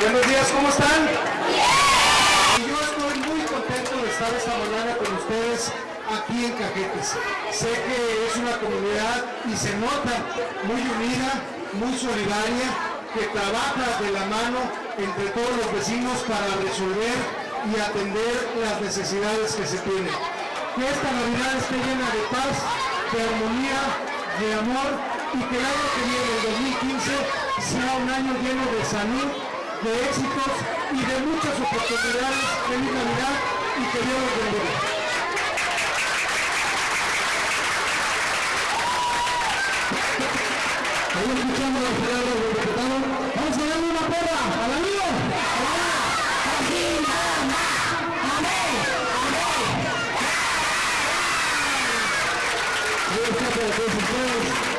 Buenos días, ¿cómo están? Y yo estoy muy contento de estar esta mañana con ustedes aquí en Cajetes. Sé que es una comunidad y se nota muy unida, muy solidaria, que trabaja de la mano entre todos los vecinos para resolver y atender las necesidades que se tienen. Que esta Navidad esté llena de paz, de armonía, de amor y que el año que viene, el 2015, sea un año lleno de salud, de éxitos y de muchas oportunidades. Feliz Navidad y que Dios los bendiga. Ahí escuchamos a Gerardo, el diputado. Vamos a darle una porra al amigo. Ahí pues.